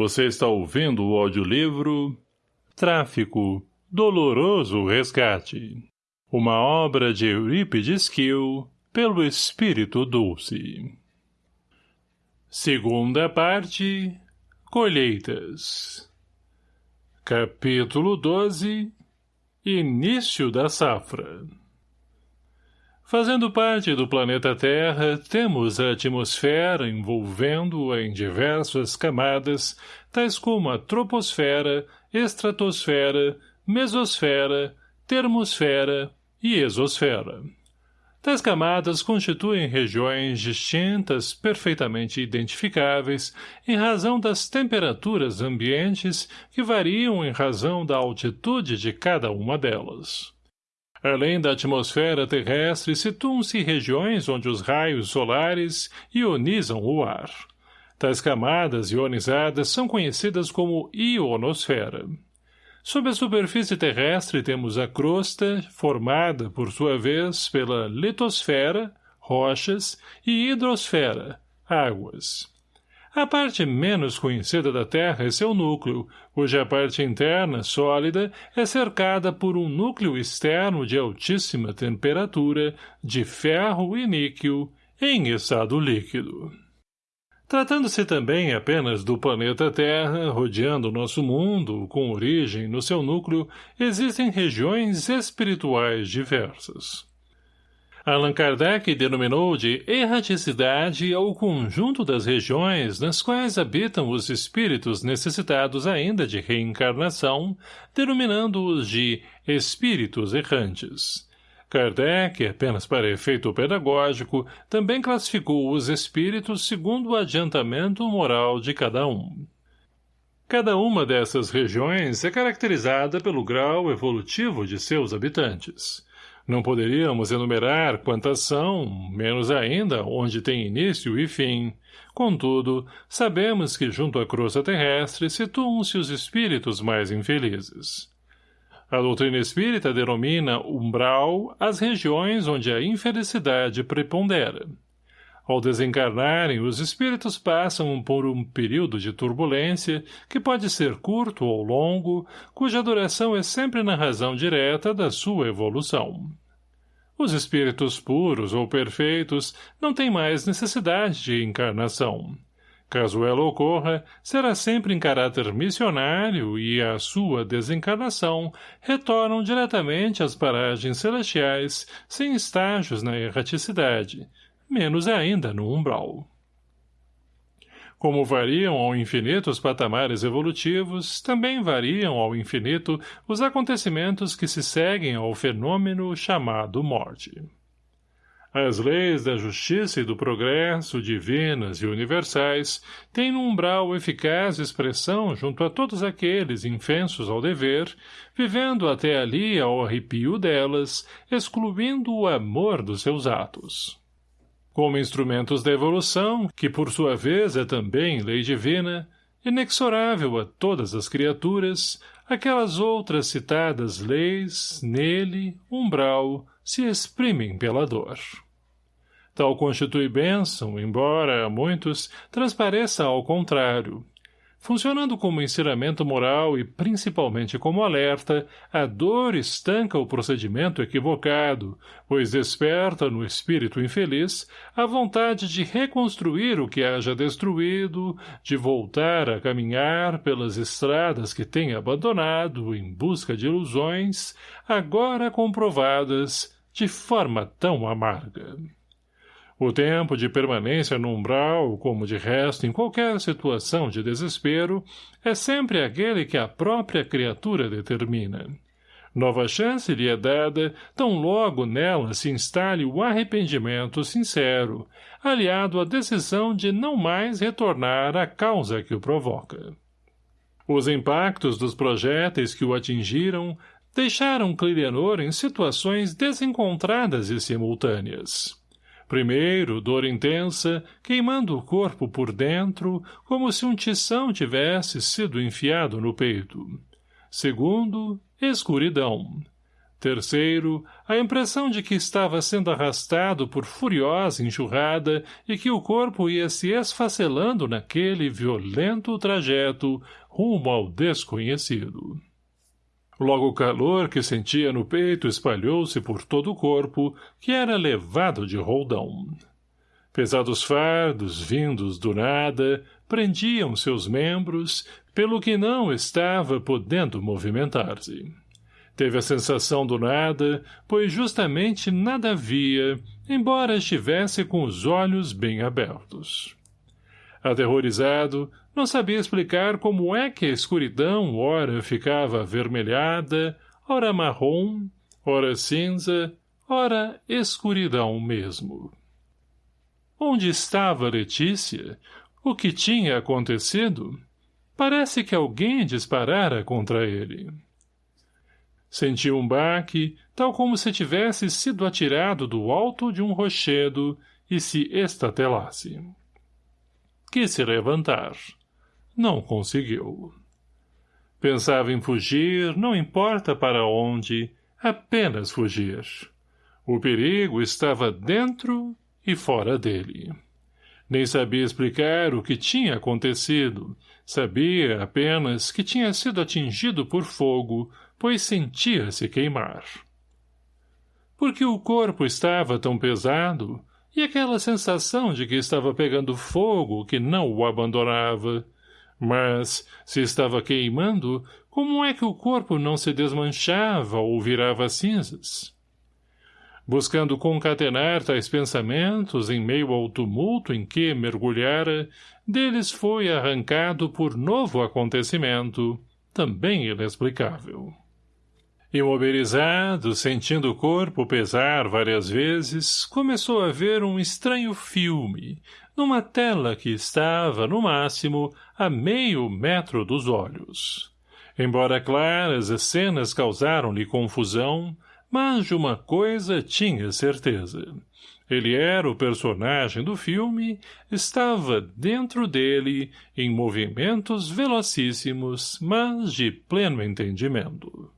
Você está ouvindo o audiolivro Tráfico, Doloroso Resgate. Uma obra de Eurípides Kiel, pelo Espírito Dulce. Segunda parte, Colheitas. Capítulo 12 Início da Safra Fazendo parte do planeta Terra, temos a atmosfera envolvendo-a em diversas camadas, tais como a troposfera, estratosfera, mesosfera, termosfera e exosfera. Tais camadas constituem regiões distintas, perfeitamente identificáveis, em razão das temperaturas ambientes que variam em razão da altitude de cada uma delas. Além da atmosfera terrestre, situam-se regiões onde os raios solares ionizam o ar. Tais camadas ionizadas são conhecidas como ionosfera. Sob a superfície terrestre temos a crosta, formada, por sua vez, pela litosfera, rochas, e hidrosfera, águas. A parte menos conhecida da Terra é seu núcleo, cuja parte interna, sólida, é cercada por um núcleo externo de altíssima temperatura, de ferro e níquel, em estado líquido. Tratando-se também apenas do planeta Terra, rodeando nosso mundo, com origem no seu núcleo, existem regiões espirituais diversas. Allan Kardec denominou de erraticidade ao conjunto das regiões nas quais habitam os espíritos necessitados ainda de reencarnação, denominando-os de espíritos errantes. Kardec, apenas para efeito pedagógico, também classificou os espíritos segundo o adiantamento moral de cada um. Cada uma dessas regiões é caracterizada pelo grau evolutivo de seus habitantes. Não poderíamos enumerar quantas são, menos ainda onde tem início e fim. Contudo, sabemos que junto à crosta terrestre situam-se os espíritos mais infelizes. A doutrina espírita denomina umbral as regiões onde a infelicidade prepondera. Ao desencarnarem, os espíritos passam por um período de turbulência, que pode ser curto ou longo, cuja duração é sempre na razão direta da sua evolução. Os espíritos puros ou perfeitos não têm mais necessidade de encarnação. Caso ela ocorra, será sempre em caráter missionário e, à sua desencarnação, retornam diretamente às paragens celestiais, sem estágios na erraticidade, menos ainda no umbral. Como variam ao infinito os patamares evolutivos, também variam ao infinito os acontecimentos que se seguem ao fenômeno chamado morte. As leis da justiça e do progresso, divinas e universais, têm no umbral eficaz expressão junto a todos aqueles infensos ao dever, vivendo até ali ao arrepio delas, excluindo o amor dos seus atos. Como instrumentos da evolução, que por sua vez é também lei divina, inexorável a todas as criaturas, aquelas outras citadas leis, nele, umbral, se exprimem pela dor. Tal constitui bênção, embora a muitos transpareça ao contrário, Funcionando como ensinamento moral e principalmente como alerta, a dor estanca o procedimento equivocado, pois desperta no espírito infeliz a vontade de reconstruir o que haja destruído, de voltar a caminhar pelas estradas que tem abandonado em busca de ilusões, agora comprovadas de forma tão amarga. O tempo de permanência no umbral, como de resto em qualquer situação de desespero, é sempre aquele que a própria criatura determina. Nova chance lhe é dada, tão logo nela se instale o arrependimento sincero, aliado à decisão de não mais retornar à causa que o provoca. Os impactos dos projéteis que o atingiram deixaram Clirianor em situações desencontradas e simultâneas. Primeiro, dor intensa, queimando o corpo por dentro, como se um tição tivesse sido enfiado no peito. Segundo, escuridão. Terceiro, a impressão de que estava sendo arrastado por furiosa enxurrada e que o corpo ia se esfacelando naquele violento trajeto rumo ao desconhecido. Logo o calor que sentia no peito espalhou-se por todo o corpo, que era levado de roldão. Pesados fardos, vindos do nada, prendiam seus membros, pelo que não estava podendo movimentar-se. Teve a sensação do nada, pois justamente nada via, embora estivesse com os olhos bem abertos. Aterrorizado, não sabia explicar como é que a escuridão ora ficava avermelhada, ora marrom, ora cinza, ora escuridão mesmo. Onde estava Letícia? O que tinha acontecido? Parece que alguém disparara contra ele. Sentiu um baque, tal como se tivesse sido atirado do alto de um rochedo e se estatelasse. Quis se levantar. Não conseguiu. Pensava em fugir, não importa para onde, apenas fugir. O perigo estava dentro e fora dele. Nem sabia explicar o que tinha acontecido. Sabia apenas que tinha sido atingido por fogo, pois sentia-se queimar. Porque o corpo estava tão pesado, e aquela sensação de que estava pegando fogo que não o abandonava. Mas, se estava queimando, como é que o corpo não se desmanchava ou virava cinzas? Buscando concatenar tais pensamentos em meio ao tumulto em que mergulhara, deles foi arrancado por novo acontecimento, também inexplicável. Imobilizado, sentindo o corpo pesar várias vezes, começou a ver um estranho filme, numa tela que estava, no máximo, a meio metro dos olhos. Embora claras, as cenas causaram-lhe confusão, mas de uma coisa tinha certeza. Ele era o personagem do filme, estava dentro dele, em movimentos velocíssimos, mas de pleno entendimento.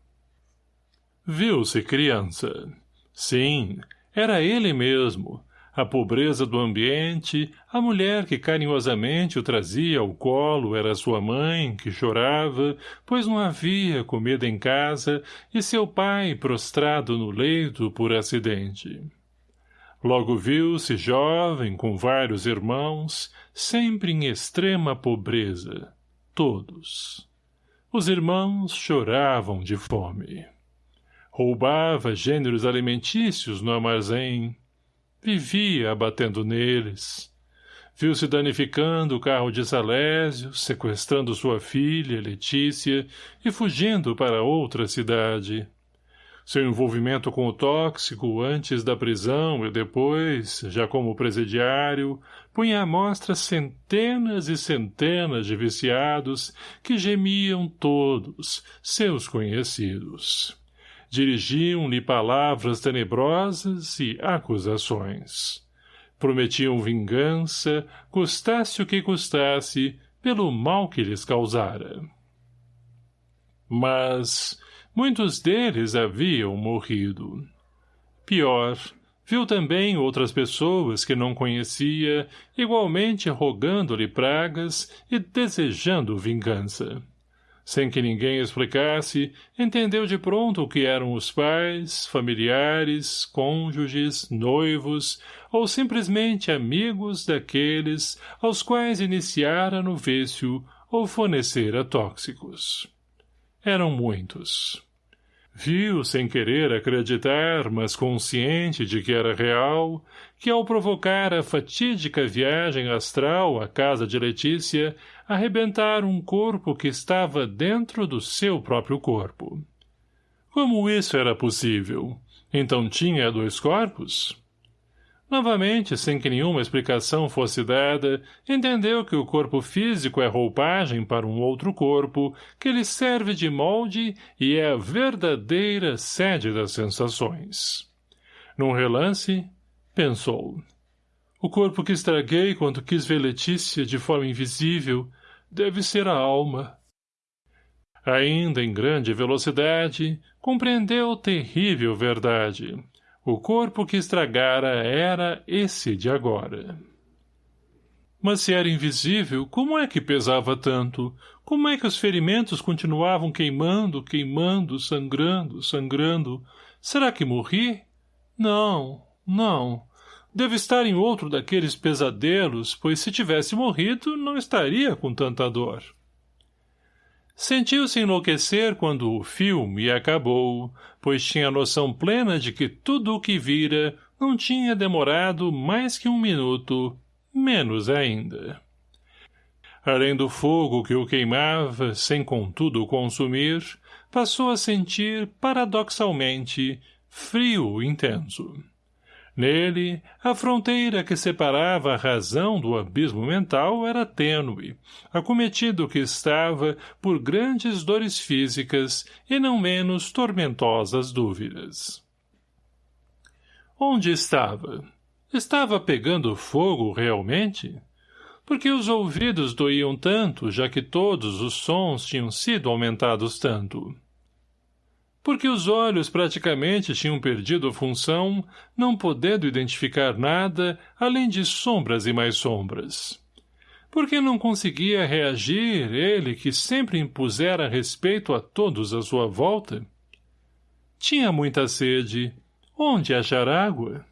Viu-se criança. Sim, era ele mesmo. A pobreza do ambiente, a mulher que carinhosamente o trazia ao colo era sua mãe, que chorava, pois não havia comida em casa, e seu pai prostrado no leito por acidente. Logo viu-se jovem, com vários irmãos, sempre em extrema pobreza. Todos. Os irmãos choravam de fome roubava gêneros alimentícios no armazém, vivia abatendo neles. Viu-se danificando o carro de Salésio, sequestrando sua filha, Letícia, e fugindo para outra cidade. Seu envolvimento com o tóxico antes da prisão e depois, já como presidiário, punha à mostra centenas e centenas de viciados que gemiam todos, seus conhecidos dirigiam-lhe palavras tenebrosas e acusações. Prometiam vingança, custasse o que custasse, pelo mal que lhes causara. Mas muitos deles haviam morrido. Pior, viu também outras pessoas que não conhecia, igualmente rogando-lhe pragas e desejando vingança. Sem que ninguém explicasse, entendeu de pronto o que eram os pais, familiares, cônjuges, noivos, ou simplesmente amigos daqueles aos quais iniciara no vício ou fornecera tóxicos. Eram muitos. Viu, sem querer acreditar, mas consciente de que era real, que ao provocar a fatídica viagem astral à casa de Letícia, arrebentar um corpo que estava dentro do seu próprio corpo. Como isso era possível? Então tinha dois corpos? Novamente, sem que nenhuma explicação fosse dada, entendeu que o corpo físico é roupagem para um outro corpo, que lhe serve de molde e é a verdadeira sede das sensações. Num relance, pensou. O corpo que estraguei quando quis ver Letícia de forma invisível deve ser a alma. Ainda em grande velocidade, compreendeu terrível verdade. O corpo que estragara era esse de agora. Mas se era invisível, como é que pesava tanto? Como é que os ferimentos continuavam queimando, queimando, sangrando, sangrando? Será que morri? Não, não. Deve estar em outro daqueles pesadelos, pois se tivesse morrido, não estaria com tanta dor. Sentiu-se enlouquecer quando o filme acabou, pois tinha noção plena de que tudo o que vira não tinha demorado mais que um minuto, menos ainda. Além do fogo que o queimava, sem contudo consumir, passou a sentir, paradoxalmente, frio intenso. Nele, a fronteira que separava a razão do abismo mental era tênue, acometido que estava por grandes dores físicas e não menos tormentosas dúvidas. Onde estava? Estava pegando fogo realmente? Porque os ouvidos doíam tanto, já que todos os sons tinham sido aumentados tanto porque os olhos praticamente tinham perdido a função, não podendo identificar nada além de sombras e mais sombras. Porque não conseguia reagir ele que sempre impusera respeito a todos à sua volta? Tinha muita sede. Onde achar água?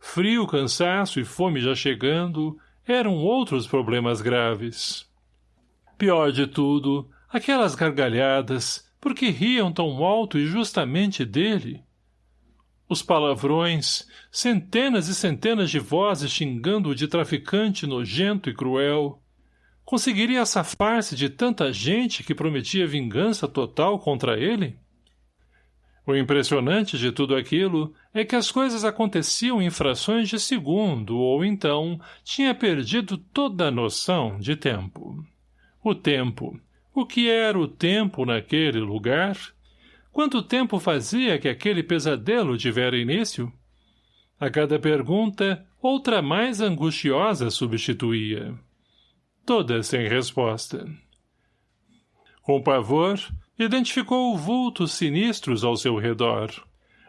Frio, cansaço e fome já chegando eram outros problemas graves. Pior de tudo, aquelas gargalhadas, por que riam tão alto e justamente dele? Os palavrões, centenas e centenas de vozes xingando-o de traficante nojento e cruel. Conseguiria safar-se de tanta gente que prometia vingança total contra ele? O impressionante de tudo aquilo é que as coisas aconteciam em frações de segundo ou então tinha perdido toda a noção de tempo. O tempo, o que era o tempo naquele lugar? Quanto tempo fazia que aquele pesadelo tivera início? A cada pergunta, outra mais angustiosa substituía. Todas sem resposta. Com pavor, identificou vultos sinistros ao seu redor.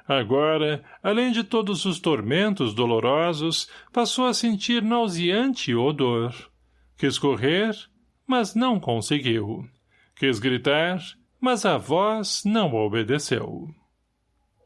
Agora, além de todos os tormentos dolorosos, passou a sentir nauseante odor. Quis correr, mas não conseguiu. Quis gritar, mas a voz não obedeceu.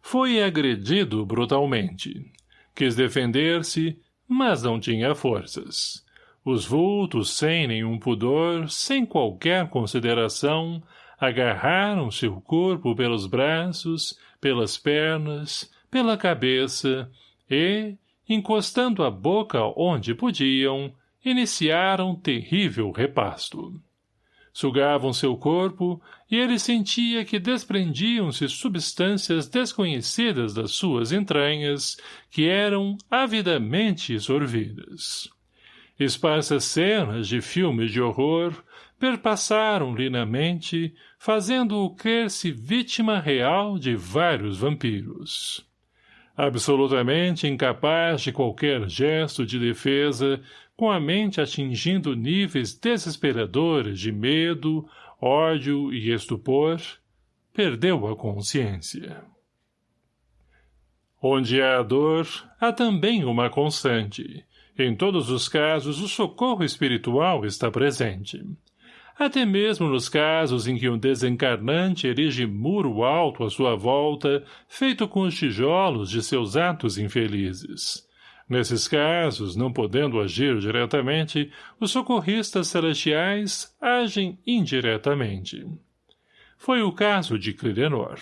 Foi agredido brutalmente. Quis defender-se, mas não tinha forças. Os vultos, sem nenhum pudor, sem qualquer consideração, agarraram seu corpo pelos braços, pelas pernas, pela cabeça e, encostando a boca onde podiam, iniciaram terrível repasto. Sugavam seu corpo e ele sentia que desprendiam-se substâncias desconhecidas das suas entranhas que eram avidamente sorvidas. Esparsas cenas de filmes de horror perpassaram-lhe na mente, fazendo-o crer-se vítima real de vários vampiros absolutamente incapaz de qualquer gesto de defesa, com a mente atingindo níveis desesperadores de medo, ódio e estupor, perdeu a consciência. Onde há dor, há também uma constante. Em todos os casos, o socorro espiritual está presente até mesmo nos casos em que um desencarnante erige muro alto à sua volta, feito com os tijolos de seus atos infelizes. Nesses casos, não podendo agir diretamente, os socorristas celestiais agem indiretamente. Foi o caso de Clirenor.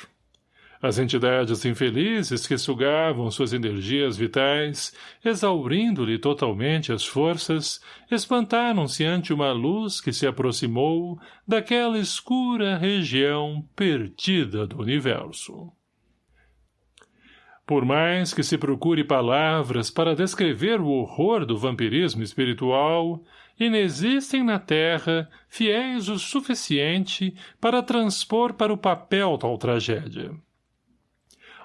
As entidades infelizes que sugavam suas energias vitais, exaurindo-lhe totalmente as forças, espantaram-se ante uma luz que se aproximou daquela escura região perdida do universo. Por mais que se procure palavras para descrever o horror do vampirismo espiritual, inexistem na Terra fiéis o suficiente para transpor para o papel tal tragédia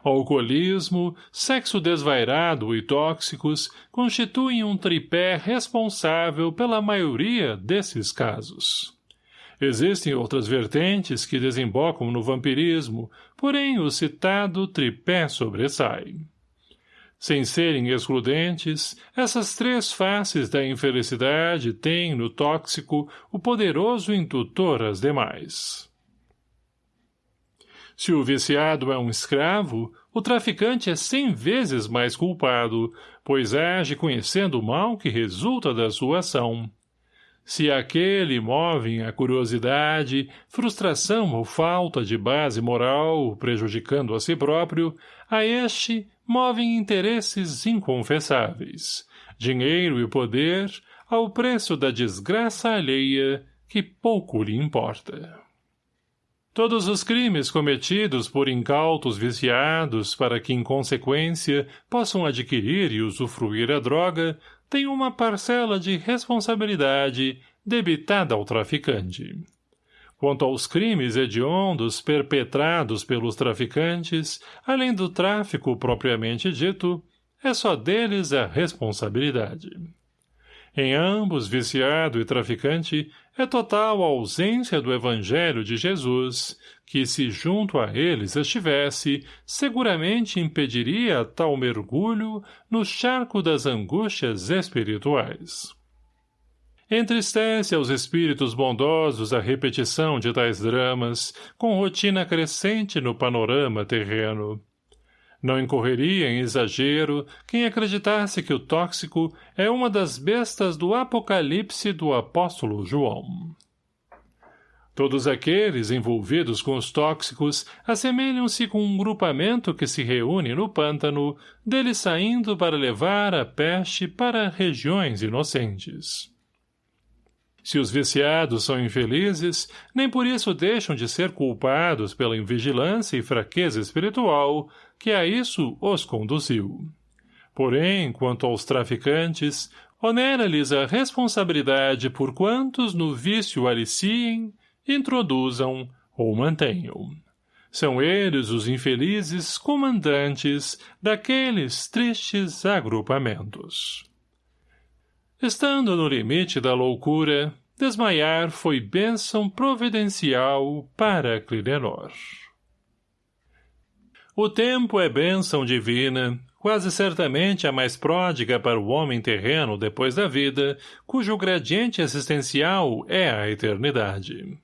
alcoolismo, sexo desvairado e tóxicos constituem um tripé responsável pela maioria desses casos. Existem outras vertentes que desembocam no vampirismo, porém o citado tripé sobressai. Sem serem excludentes, essas três faces da infelicidade têm, no tóxico, o poderoso indutor às demais. Se o viciado é um escravo, o traficante é cem vezes mais culpado, pois age conhecendo o mal que resulta da sua ação. Se aquele movem a curiosidade, frustração ou falta de base moral, prejudicando a si próprio, a este movem interesses inconfessáveis, dinheiro e poder, ao preço da desgraça alheia, que pouco lhe importa. Todos os crimes cometidos por incautos viciados para que, em consequência, possam adquirir e usufruir a droga, têm uma parcela de responsabilidade debitada ao traficante. Quanto aos crimes hediondos perpetrados pelos traficantes, além do tráfico propriamente dito, é só deles a responsabilidade. Em ambos, viciado e traficante, é total a ausência do Evangelho de Jesus, que, se junto a eles estivesse, seguramente impediria tal mergulho no charco das angústias espirituais. Entristece aos espíritos bondosos a repetição de tais dramas, com rotina crescente no panorama terreno. Não incorreria em exagero quem acreditasse que o tóxico é uma das bestas do apocalipse do apóstolo João. Todos aqueles envolvidos com os tóxicos assemelham-se com um grupamento que se reúne no pântano, dele saindo para levar a peste para regiões inocentes. Se os viciados são infelizes, nem por isso deixam de ser culpados pela invigilância e fraqueza espiritual que a isso os conduziu. Porém, quanto aos traficantes, onera-lhes a responsabilidade por quantos no vício aliciem, introduzam ou mantenham. São eles os infelizes comandantes daqueles tristes agrupamentos. Estando no limite da loucura, desmaiar foi bênção providencial para Clidenor. O tempo é bênção divina, quase certamente a mais pródiga para o homem terreno depois da vida, cujo gradiente existencial é a eternidade.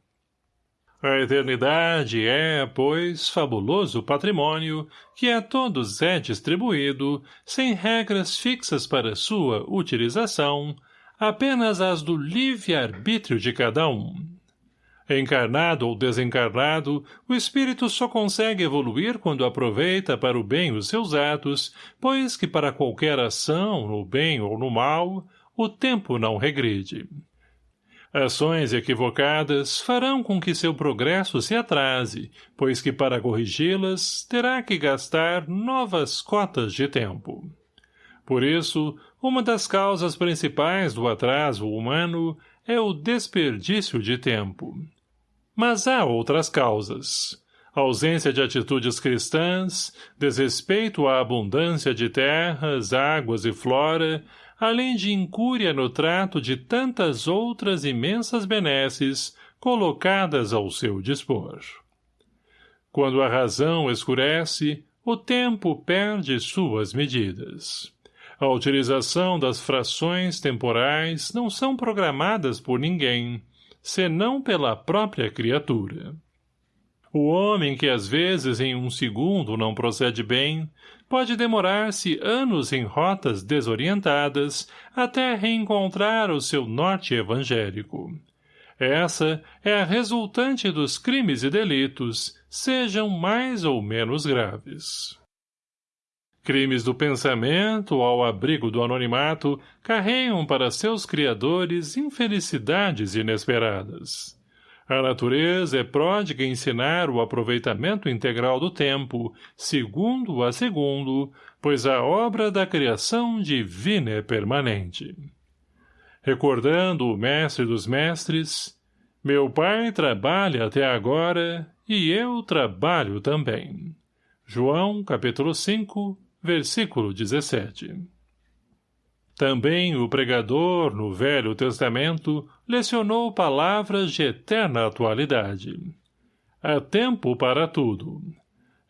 A eternidade é, pois, fabuloso patrimônio que a todos é distribuído, sem regras fixas para sua utilização, apenas as do livre-arbítrio de cada um. Encarnado ou desencarnado, o espírito só consegue evoluir quando aproveita para o bem os seus atos, pois que para qualquer ação, no bem ou no mal, o tempo não regride. Ações equivocadas farão com que seu progresso se atrase, pois que para corrigi-las terá que gastar novas cotas de tempo. Por isso, uma das causas principais do atraso humano é o desperdício de tempo. Mas há outras causas. Ausência de atitudes cristãs, desrespeito à abundância de terras, águas e flora, além de incúria no trato de tantas outras imensas benesses colocadas ao seu dispor. Quando a razão escurece, o tempo perde suas medidas. A utilização das frações temporais não são programadas por ninguém, senão pela própria criatura. O homem que às vezes em um segundo não procede bem, pode demorar-se anos em rotas desorientadas até reencontrar o seu norte evangélico. Essa é a resultante dos crimes e delitos, sejam mais ou menos graves. Crimes do pensamento, ao abrigo do anonimato, carregam para seus criadores infelicidades inesperadas. A natureza é pródiga em ensinar o aproveitamento integral do tempo, segundo a segundo, pois a obra da criação divina é permanente. Recordando o mestre dos mestres, meu pai trabalha até agora e eu trabalho também. João, capítulo 5, versículo 17 Também o pregador, no Velho Testamento, lecionou palavras de eterna atualidade. Há tempo para tudo.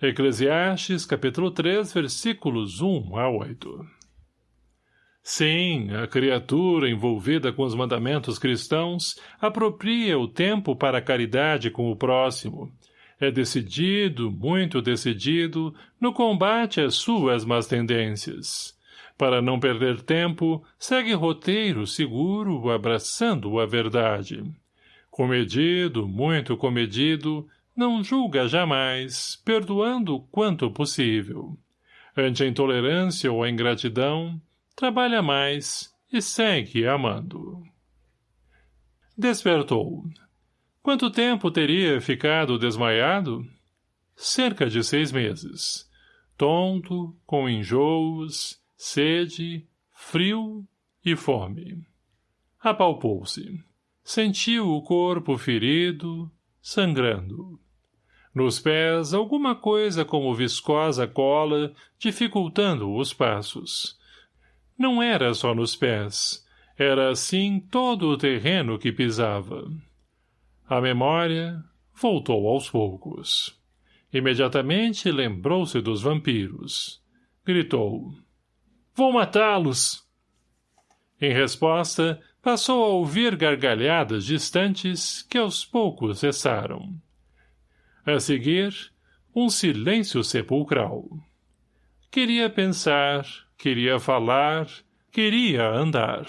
Eclesiastes, capítulo 3, versículos 1 a 8. Sim, a criatura envolvida com os mandamentos cristãos apropria o tempo para a caridade com o próximo. É decidido, muito decidido, no combate às suas más tendências para não perder tempo, segue roteiro seguro, abraçando a verdade. Comedido, muito comedido, não julga jamais, perdoando quanto possível. Ante a intolerância ou a ingratidão, trabalha mais e segue amando. Despertou. Quanto tempo teria ficado desmaiado? Cerca de seis meses. Tonto, com enjoos, sede, frio e fome. Apalpou-se. Sentiu o corpo ferido, sangrando. Nos pés, alguma coisa como viscosa cola, dificultando os passos. Não era só nos pés. Era assim todo o terreno que pisava. A memória voltou aos poucos. Imediatamente lembrou-se dos vampiros. Gritou. Vou matá-los! Em resposta, passou a ouvir gargalhadas distantes que aos poucos cessaram. A seguir, um silêncio sepulcral. Queria pensar, queria falar, queria andar.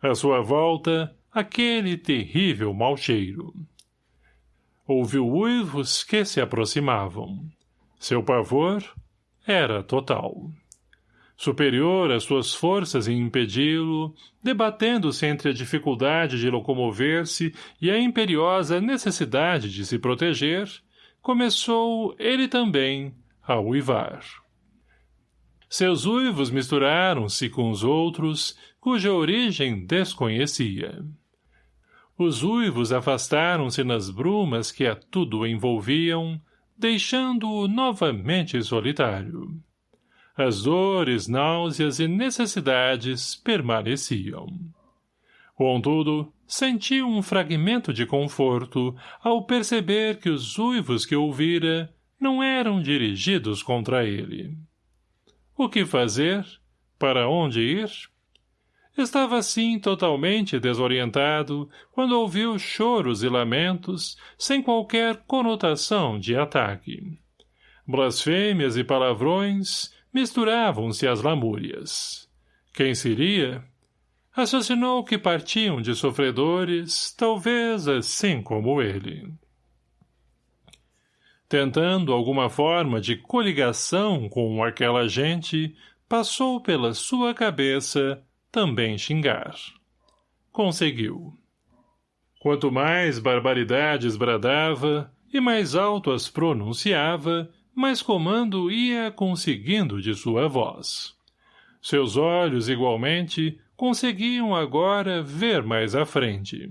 À sua volta, aquele terrível mau cheiro. Ouviu uivos que se aproximavam. Seu pavor era total superior às suas forças em impedi-lo, debatendo-se entre a dificuldade de locomover-se e a imperiosa necessidade de se proteger, começou, ele também, a uivar. Seus uivos misturaram-se com os outros, cuja origem desconhecia. Os uivos afastaram-se nas brumas que a tudo envolviam, deixando-o novamente solitário. As dores, náuseas e necessidades permaneciam. Contudo, sentiu um fragmento de conforto ao perceber que os uivos que ouvira não eram dirigidos contra ele. O que fazer? Para onde ir? Estava assim totalmente desorientado quando ouviu choros e lamentos sem qualquer conotação de ataque. Blasfêmias e palavrões misturavam-se as lamúrias. Quem seria? Raciocinou que partiam de sofredores, talvez assim como ele. Tentando alguma forma de coligação com aquela gente, passou pela sua cabeça também xingar. Conseguiu. Quanto mais barbaridades bradava e mais alto as pronunciava, mas comando ia conseguindo de sua voz. Seus olhos, igualmente, conseguiam agora ver mais à frente.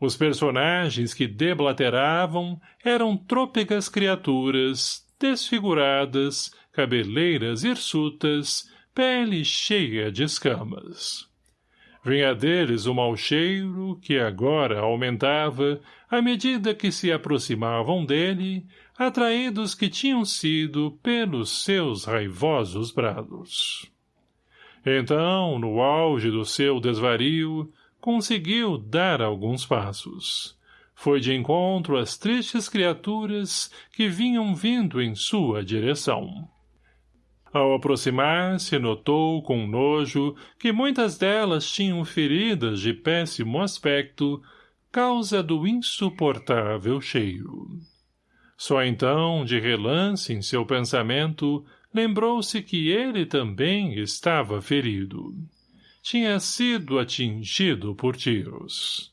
Os personagens que deblateravam eram trôpegas criaturas, desfiguradas, cabeleiras hirsutas, pele cheia de escamas. Vinha deles o mau cheiro, que agora aumentava, à medida que se aproximavam dele, atraídos que tinham sido pelos seus raivosos brados. Então, no auge do seu desvario, conseguiu dar alguns passos. Foi de encontro às tristes criaturas que vinham vindo em sua direção. Ao aproximar-se, notou com nojo que muitas delas tinham feridas de péssimo aspecto, causa do insuportável cheiro. Só então, de relance em seu pensamento, lembrou-se que ele também estava ferido. Tinha sido atingido por tiros.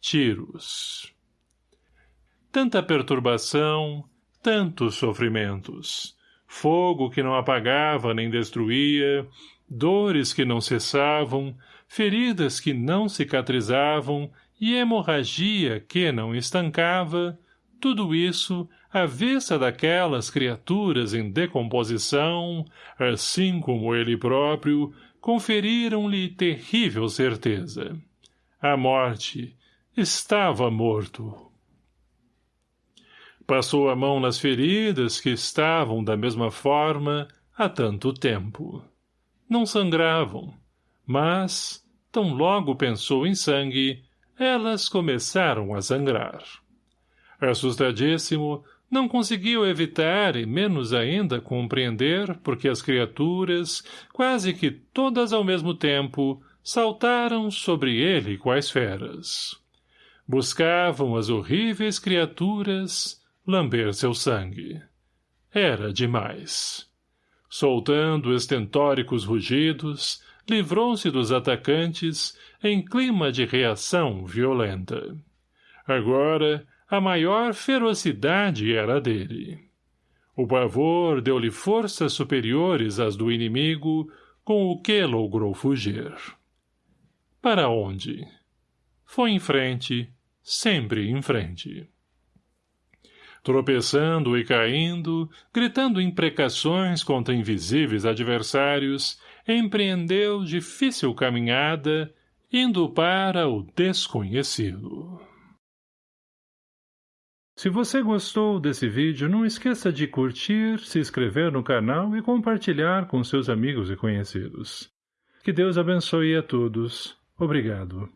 Tiros. Tanta perturbação, tantos sofrimentos. Fogo que não apagava nem destruía, dores que não cessavam, feridas que não cicatrizavam e hemorragia que não estancava, tudo isso, à vista daquelas criaturas em decomposição, assim como ele próprio, conferiram-lhe terrível certeza. A morte estava morto. Passou a mão nas feridas que estavam da mesma forma há tanto tempo. Não sangravam, mas, tão logo pensou em sangue, elas começaram a sangrar. Assustadíssimo, não conseguiu evitar e menos ainda compreender porque as criaturas, quase que todas ao mesmo tempo, saltaram sobre ele quais feras. Buscavam as horríveis criaturas lamber seu sangue. Era demais. Soltando estentóricos rugidos, livrou-se dos atacantes em clima de reação violenta. Agora, a maior ferocidade era dele. O pavor deu-lhe forças superiores às do inimigo, com o que logrou fugir. Para onde? Foi em frente, sempre em frente. Tropeçando e caindo, gritando imprecações contra invisíveis adversários, empreendeu difícil caminhada, indo para o desconhecido. Se você gostou desse vídeo, não esqueça de curtir, se inscrever no canal e compartilhar com seus amigos e conhecidos. Que Deus abençoe a todos. Obrigado.